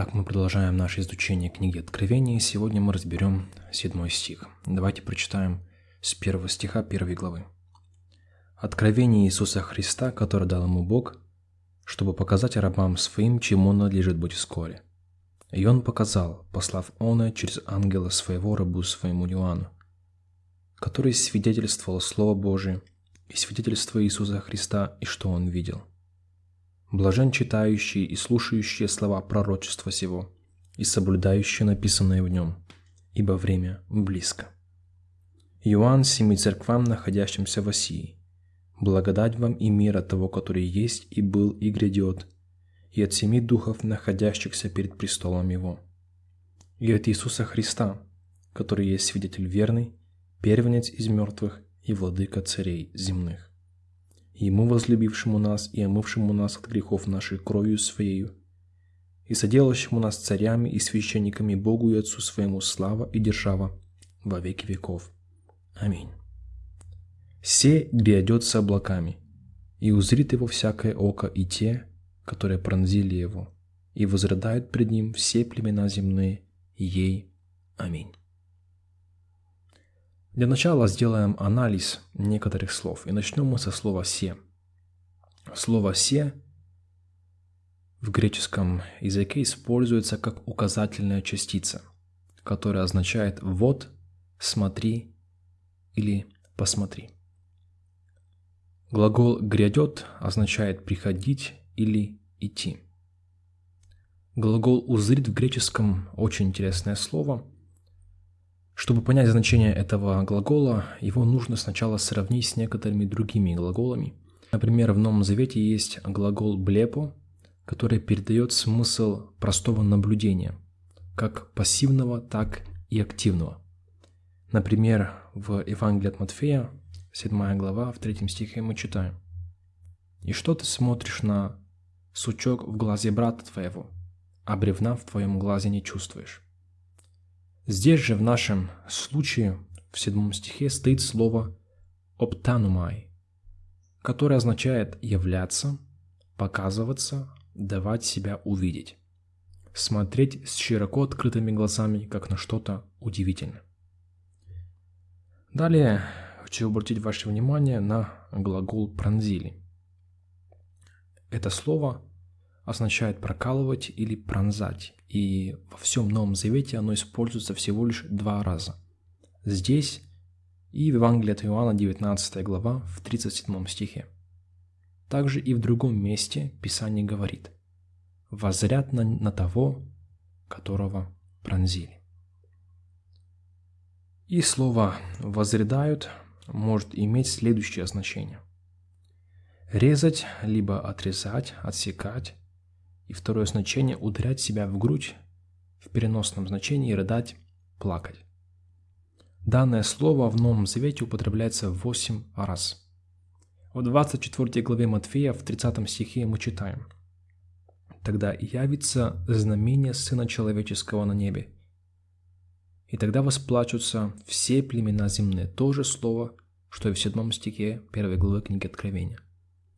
Итак, мы продолжаем наше изучение книги Откровения, сегодня мы разберем седьмой стих. Давайте прочитаем с первого стиха первой главы. Откровение Иисуса Христа, которое дал ему Бог, чтобы показать рабам своим, чему надлежит быть вскоре. И он показал, послав оно через ангела своего рабу своему Иоанну, который свидетельствовал Слово Божие и свидетельство Иисуса Христа, и что он видел. Блажен читающий и слушающие слова пророчества сего, и соблюдающие написанное в нем, ибо время близко. Иоанн семи церквам, находящимся в Осии, благодать вам и мир от того, который есть и был и грядет, и от семи духов, находящихся перед престолом Его, и от Иисуса Христа, который есть свидетель верный, первенец из мертвых и владыка царей земных Ему, возлюбившему нас и омывшему нас от грехов нашей кровью Своею, и соделавшему нас царями и священниками Богу и Отцу Своему слава и держава во веки веков. Аминь. «Се грядет с облаками, и узрит его всякое око и те, которые пронзили его, и возрыдают пред ним все племена земные, ей. Аминь». Для начала сделаем анализ некоторых слов. И начнем мы со слова «се». Слово «се» в греческом языке используется как указательная частица, которая означает «вот», «смотри» или «посмотри». Глагол «грядет» означает «приходить» или «идти». Глагол «узрит» в греческом очень интересное слово – чтобы понять значение этого глагола, его нужно сначала сравнить с некоторыми другими глаголами. Например, в Новом Завете есть глагол «блепо», который передает смысл простого наблюдения, как пассивного, так и активного. Например, в Евангелии от Матфея, 7 глава, в 3 стихе мы читаем «И что ты смотришь на сучок в глазе брата твоего, а бревна в твоем глазе не чувствуешь?» Здесь же в нашем случае в седьмом стихе стоит слово «оптанумай», которое означает «являться», «показываться», «давать себя увидеть», «смотреть с широко открытыми глазами, как на что-то удивительное». Далее хочу обратить ваше внимание на глагол «пронзили». Это слово означает прокалывать или пронзать, и во всем Новом Завете оно используется всего лишь два раза. Здесь и в Евангелии от Иоанна 19 глава в 37 стихе. Также и в другом месте Писание говорит «возрят на, на того, которого пронзили». И слово «возрядают» может иметь следующее значение. Резать, либо отрезать, отсекать, и второе значение – ударять себя в грудь в переносном значении, рыдать, плакать. Данное слово в Новом Завете употребляется 8 раз. В 24 главе Матфея в 30 стихе мы читаем «Тогда явится знамение Сына Человеческого на небе, и тогда восплачутся все племена земные». То же слово, что и в 7 стихе 1 главы книги Откровения.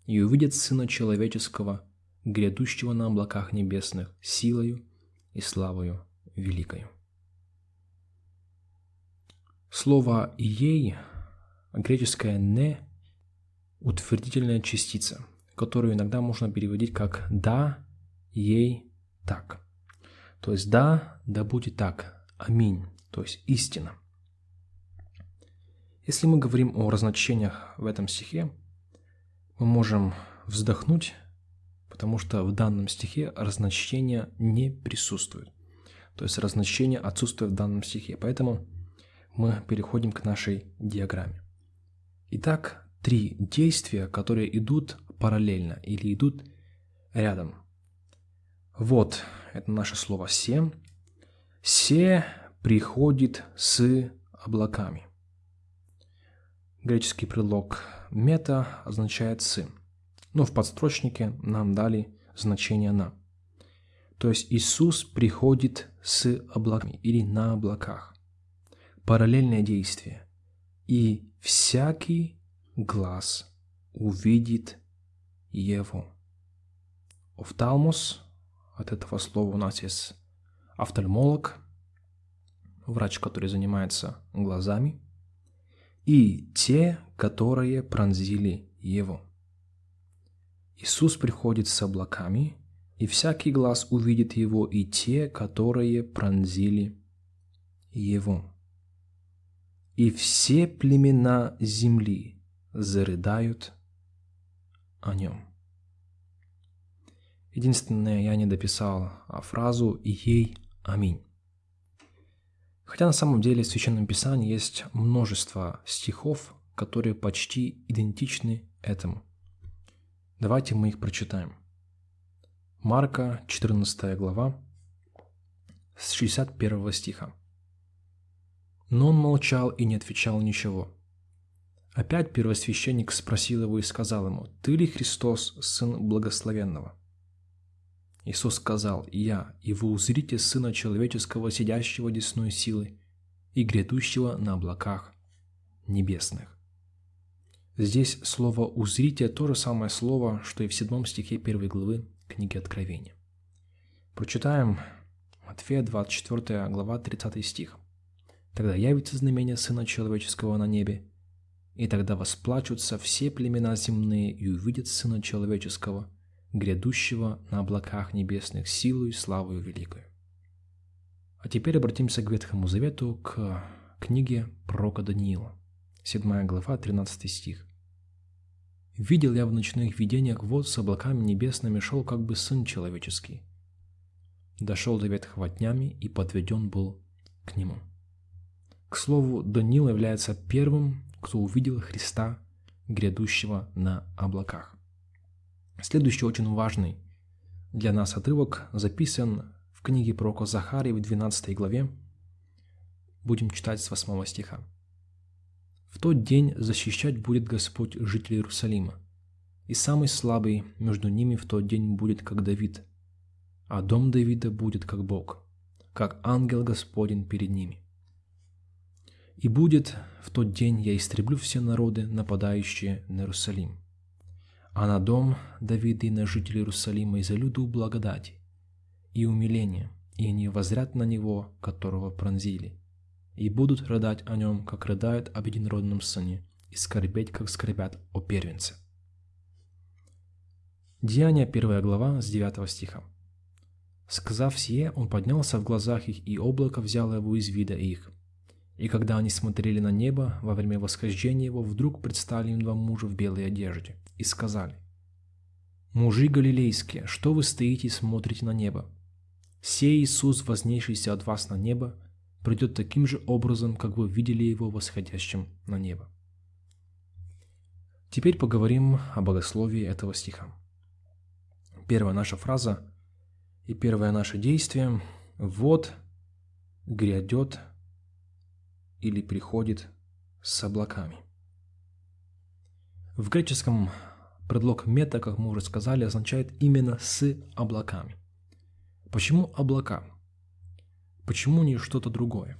«И увидят Сына Человеческого грядущего на облаках небесных силою и славою великою. Слово «ей» греческое «не» – утвердительная частица, которую иногда можно переводить как «да», «ей», «так». То есть «да», «да будет так», «аминь», то есть «истина». Если мы говорим о разночениях в этом стихе, мы можем вздохнуть потому что в данном стихе разночтение не присутствует. То есть разночтение отсутствует в данном стихе. Поэтому мы переходим к нашей диаграмме. Итак, три действия, которые идут параллельно или идут рядом. Вот, это наше слово «се». «Се» приходит с облаками. Греческий предлог «мета» означает «сын» но в подстрочнике нам дали значение «на». То есть Иисус приходит с облаками или на облаках. Параллельное действие. И всякий глаз увидит его. Офталмос от этого слова у нас есть офтальмолог, врач, который занимается глазами, и те, которые пронзили его. Иисус приходит с облаками, и всякий глаз увидит его, и те, которые пронзили его. И все племена земли зарыдают о нем. Единственное, я не дописал фразу «Ей аминь». Хотя на самом деле в Священном Писании есть множество стихов, которые почти идентичны этому. Давайте мы их прочитаем. Марка, 14 глава, с 61 стиха. Но он молчал и не отвечал ничего. Опять первосвященник спросил его и сказал ему, «Ты ли Христос, Сын Благословенного?» Иисус сказал, «Я, и вы узрите Сына Человеческого, сидящего десной силы и грядущего на облаках небесных». Здесь слово «узрите» – то же самое слово, что и в седьмом стихе первой главы книги Откровения. Прочитаем Матфея 24 глава 30 стих. «Тогда явится знамение Сына Человеческого на небе, и тогда восплачутся все племена земные и увидят Сына Человеческого – грядущего на облаках небесных силу и славу великую. А теперь обратимся к Ветхому Завету, к книге пророка Даниила, 7 глава, 13 стих. «Видел я в ночных видениях вот с облаками небесными шел как бы сын человеческий. Дошел до ветхого и подведен был к нему». К слову, Даниил является первым, кто увидел Христа, грядущего на облаках. Следующий очень важный для нас отрывок записан в книге пророка Захарии в 12 главе. Будем читать с 8 стиха. «В тот день защищать будет Господь жителей Иерусалима, и самый слабый между ними в тот день будет, как Давид, а дом Давида будет, как Бог, как ангел Господень перед ними. И будет в тот день я истреблю все народы, нападающие на Иерусалим, а на дом Давида и на жителей Иерусалима изолюду благодати и умиления, и они возрят на него, которого пронзили, и будут рыдать о нем, как рыдают об единородном сыне, и скорбеть, как скорбят о первенце. Деяния 1 глава с 9 стиха. Сказав сие, он поднялся в глазах их, и облако взяло его из вида их. И когда они смотрели на небо, во время восхождения его вдруг предстали им два мужа в белой одежде и сказали, «Мужи галилейские, что вы стоите и смотрите на небо? Сей Иисус, вознейшийся от вас на небо, придет таким же образом, как вы видели его восходящим на небо». Теперь поговорим о богословии этого стиха. Первая наша фраза и первое наше действие – «Вот грядет или приходит с облаками». В греческом Предлог мета, как мы уже сказали, означает именно с облаками. Почему облака? Почему не что-то другое?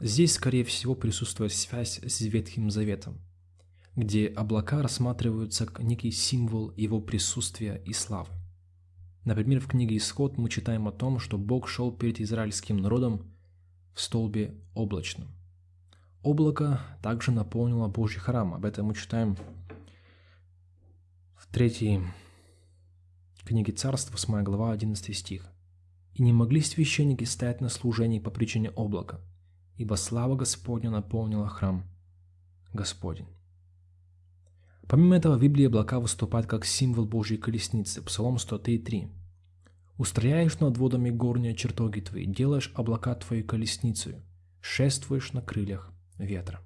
Здесь, скорее всего, присутствует связь с Ветхим Заветом, где облака рассматриваются как некий символ его присутствия и славы. Например, в книге Исход мы читаем о том, что Бог шел перед израильским народом в столбе облачном. Облако также наполнило Божий храм. Об этом мы читаем Третьей книге Царств, 8 глава, 11 стих. «И не могли священники стоять на служении по причине облака, ибо слава Господня наполнила храм Господень». Помимо этого, в Библии облака выступают как символ Божьей колесницы, Псалом 103.3. «Устрояешь над водами горние чертоги твои, делаешь облака твои колесницей, шествуешь на крыльях ветра».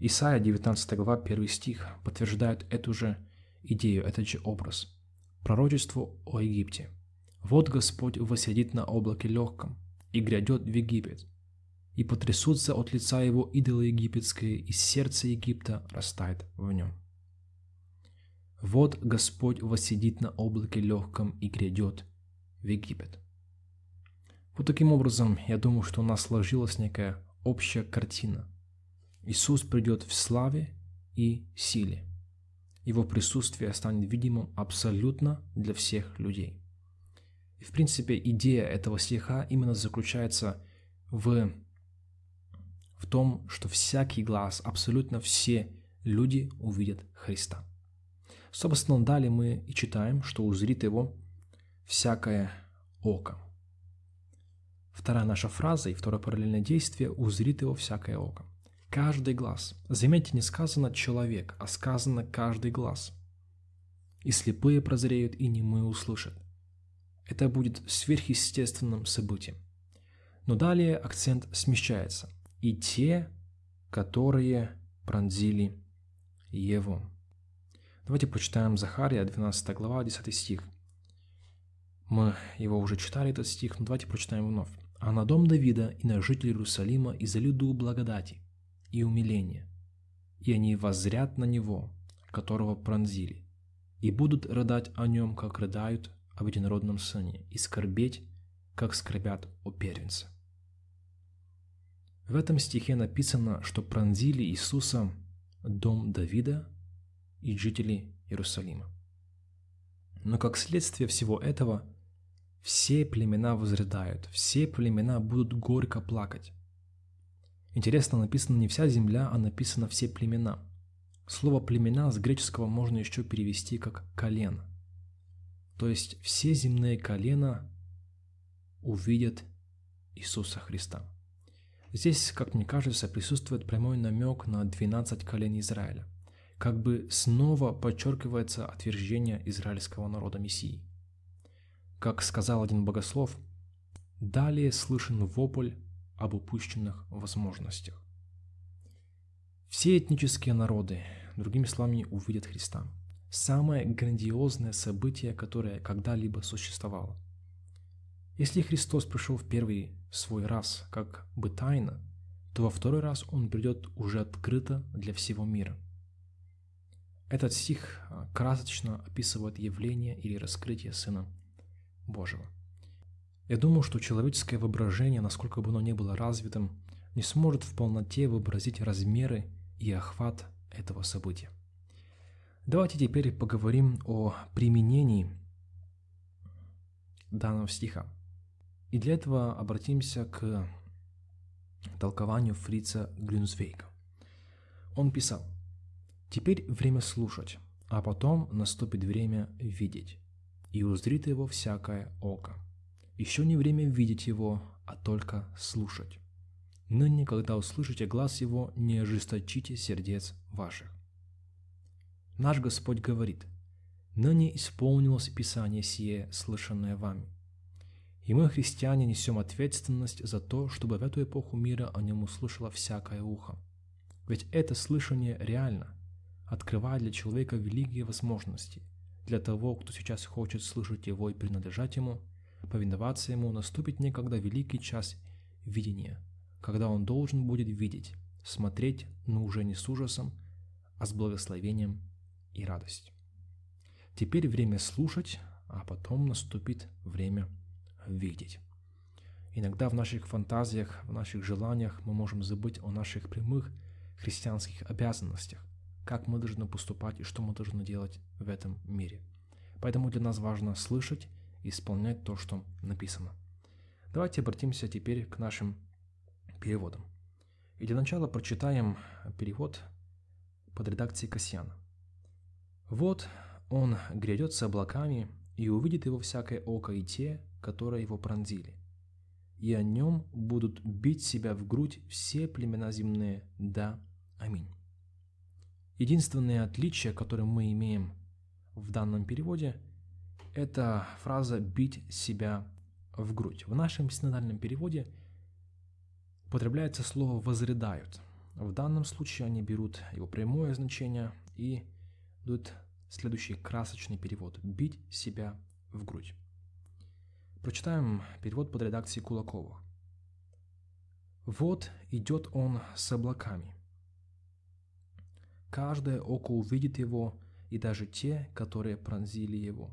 Исайя 19 глава 1 стих подтверждает эту же идею, этот же образ. Пророчество о Египте. «Вот Господь восседит на облаке легком, и грядет в Египет, и потрясутся от лица его идолы египетские, и сердце Египта растает в нем». «Вот Господь восседит на облаке легком и грядет в Египет». Вот таким образом, я думаю, что у нас сложилась некая общая картина – Иисус придет в славе и силе. Его присутствие станет видимым абсолютно для всех людей. И, в принципе, идея этого стиха именно заключается в, в том, что всякий глаз, абсолютно все люди увидят Христа. Собственно, далее мы и читаем, что узрит его всякое око. Вторая наша фраза и второе параллельное действие «узрит его всякое око». Каждый глаз. Заметьте, не сказано «человек», а сказано «каждый глаз». И слепые прозреют, и немые услышат. Это будет сверхъестественным событием. Но далее акцент смещается. И те, которые пронзили его. Давайте прочитаем Захария, 12 глава, 10 стих. Мы его уже читали, этот стих, но давайте прочитаем вновь. «А на дом Давида и на жителей Иерусалима и за люду благодати и умиления, и они воззрят на него, которого пронзили, и будут рыдать о нем, как рыдают об единородном сыне, и скорбеть, как скорбят о первенце». В этом стихе написано, что пронзили Иисуса дом Давида и жители Иерусалима. Но как следствие всего этого, все племена возрыдают, все племена будут горько плакать. Интересно, написано не вся земля, а написано все племена. Слово «племена» с греческого можно еще перевести как «колено». То есть все земные колена увидят Иисуса Христа. Здесь, как мне кажется, присутствует прямой намек на 12 колен Израиля. Как бы снова подчеркивается отвержение израильского народа Мессии. Как сказал один богослов, далее слышен вопль об упущенных возможностях. Все этнические народы, другими словами, увидят Христа. Самое грандиозное событие, которое когда-либо существовало. Если Христос пришел в первый свой раз как бы тайно, то во второй раз Он придет уже открыто для всего мира. Этот стих а, красочно описывает явление или раскрытие Сына Божьего. Я думаю, что человеческое воображение, насколько бы оно ни было развитым, не сможет в полноте вообразить размеры и охват этого события. Давайте теперь поговорим о применении данного стиха. И для этого обратимся к толкованию Фрица Грюнсвейга. Он писал, «Теперь время слушать, а потом наступит время видеть, и узрит его всякое око. Еще не время видеть его, а только слушать. Ныне, когда услышите глаз его, не ожесточите сердец ваших». Наш Господь говорит, «Ныне исполнилось Писание сие, слышанное вами, и мы, христиане, несем ответственность за то, чтобы в эту эпоху мира о нем услышало всякое ухо. Ведь это слышание реально, открывает для человека великие возможности. Для того, кто сейчас хочет слышать его и принадлежать ему, повиноваться ему, наступит некогда великий час видения, когда он должен будет видеть, смотреть, но уже не с ужасом, а с благословением и радостью. Теперь время слушать, а потом наступит время видеть. Иногда в наших фантазиях, в наших желаниях мы можем забыть о наших прямых христианских обязанностях, как мы должны поступать и что мы должны делать в этом мире. Поэтому для нас важно слышать и исполнять то, что написано. Давайте обратимся теперь к нашим переводам. И для начала прочитаем перевод под редакцией Касьяна. «Вот он грядет с облаками, и увидит его всякое око и те, которые его пронзили. И о нем будут бить себя в грудь все племена земные. Да, аминь. Единственное отличие, которое мы имеем в данном переводе, это фраза «бить себя в грудь». В нашем синодальном переводе употребляется слово «возрыдают». В данном случае они берут его прямое значение и дают следующий красочный перевод «бить себя в грудь». Прочитаем перевод под редакцией Кулакова. «Вот идет он с облаками. Каждое око увидит его, и даже те, которые пронзили его.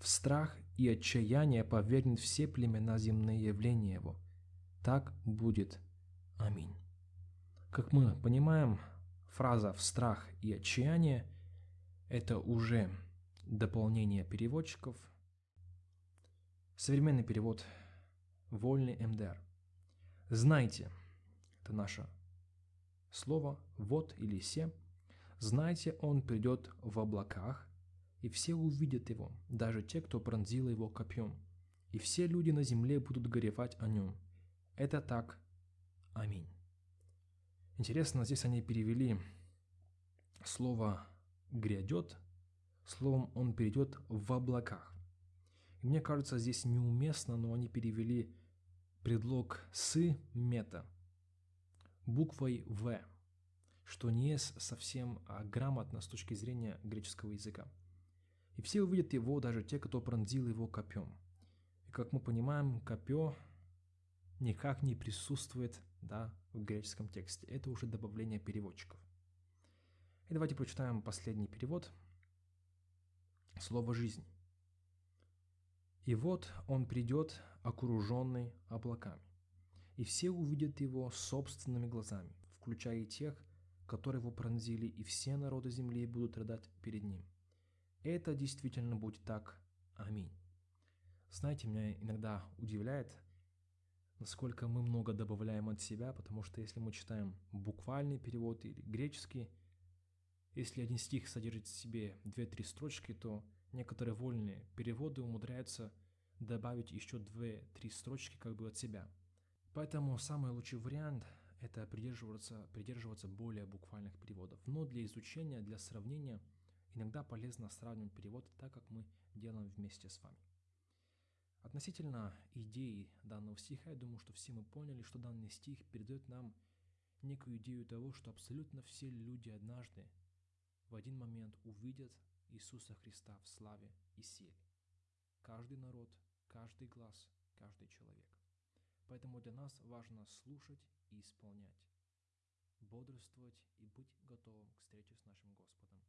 В страх и отчаяние повергнет все племена земные явления его. Так будет. Аминь». Как мы понимаем, фраза «в страх и отчаяние» – это уже дополнение переводчиков – Современный перевод «Вольный МДР». Знайте, это наше слово «вот» или «се». Знайте, он придет в облаках, и все увидят его, даже те, кто пронзил его копьем. И все люди на земле будут горевать о нем. Это так. Аминь. Интересно, здесь они перевели слово «грядет» словом «он перейдет в облаках». И мне кажется, здесь неуместно, но они перевели предлог «с» мета буквой «в», что не совсем а грамотно с точки зрения греческого языка. И все увидят его, даже те, кто пронзил его копьем. И как мы понимаем, копье никак не присутствует да, в греческом тексте. Это уже добавление переводчиков. И давайте прочитаем последний перевод. Слово «жизнь». «И вот он придет, окруженный облаками, и все увидят его собственными глазами, включая и тех, которые его пронзили, и все народы земли будут рыдать перед ним. Это действительно будет так. Аминь». Знаете, меня иногда удивляет, насколько мы много добавляем от себя, потому что если мы читаем буквальный перевод или греческий, если один стих содержит в себе 2-3 строчки, то некоторые вольные переводы умудряются добавить еще 2-3 строчки как бы от себя. Поэтому самый лучший вариант – это придерживаться, придерживаться более буквальных переводов. Но для изучения, для сравнения иногда полезно сравнивать переводы так, как мы делаем вместе с вами. Относительно идеи данного стиха, я думаю, что все мы поняли, что данный стих передает нам некую идею того, что абсолютно все люди однажды в один момент увидят Иисуса Христа в славе и силе. Каждый народ, каждый глаз, каждый человек. Поэтому для нас важно слушать и исполнять, бодрствовать и быть готовым к встрече с нашим Господом.